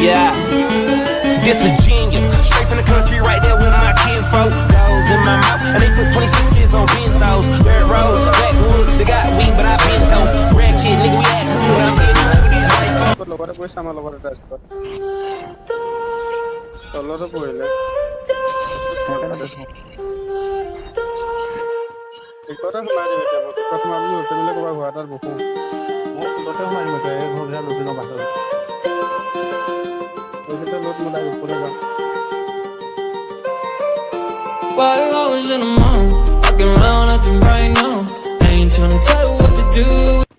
Yeah. This a genius. Straight from the country, right there with my kinfolk. Dogs in my mouth. And they put 26s on benzos. Red rose, backwoods. They got weed, but I been dope. Red kid, nigga, we act cool. I'm getting money, we get money. তোৰ লগতে পৰিছে আমাৰ লগতে এটা Scott তলতো পৰিলে টিকতে সোমাই দিম এতিয়া মই টিকত সোমাম বুলি উঠিবলৈ ক'বা ঘৰ এটাত বহোঁ মই টিকতে সোমাই দিম এতিয়া এই ঘৰবিলাক নতুন বাহিৰত এইকেইটা লোট মিলাই ওপৰলৈ যাম While I was in the mall, walking around acting right now. I ain't tryna tell you what to do.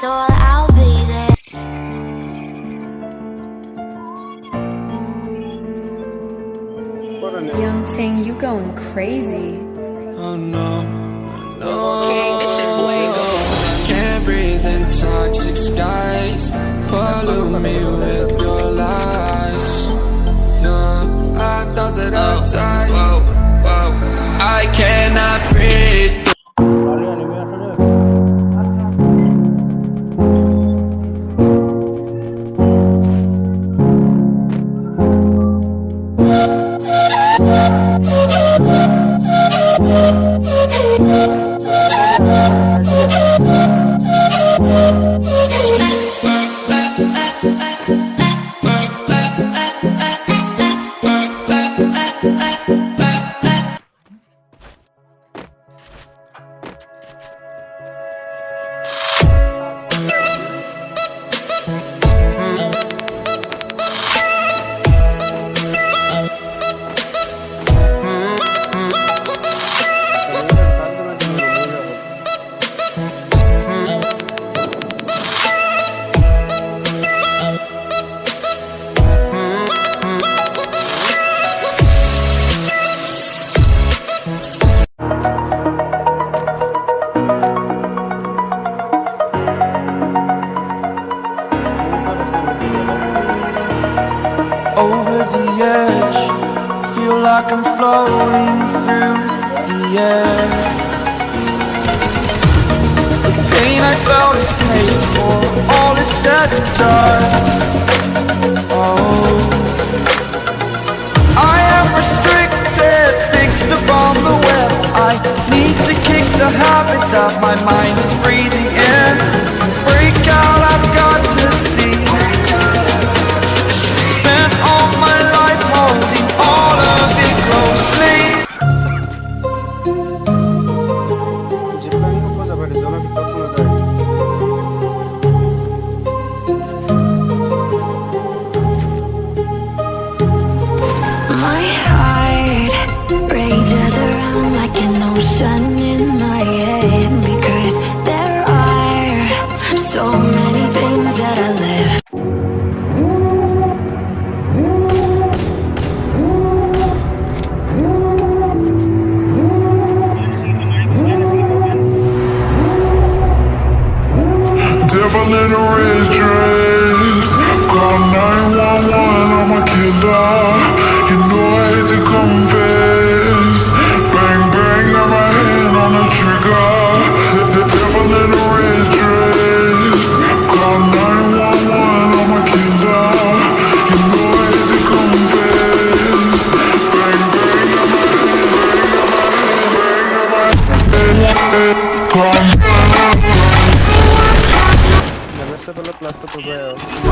soul, I'll be there. Young Ting, you going crazy. Oh no, no. This shit. Can't breathe in toxic skies. Me with your. Uh, uh, uh. Like I'm floating through the air. The pain I felt is paid for, all is said and done. Oh, I am restricted, fixed upon the web. I need to kick the habit that my mind is breathing in. my heart rages around like an ocean in my head Because there are so many things that I left for real.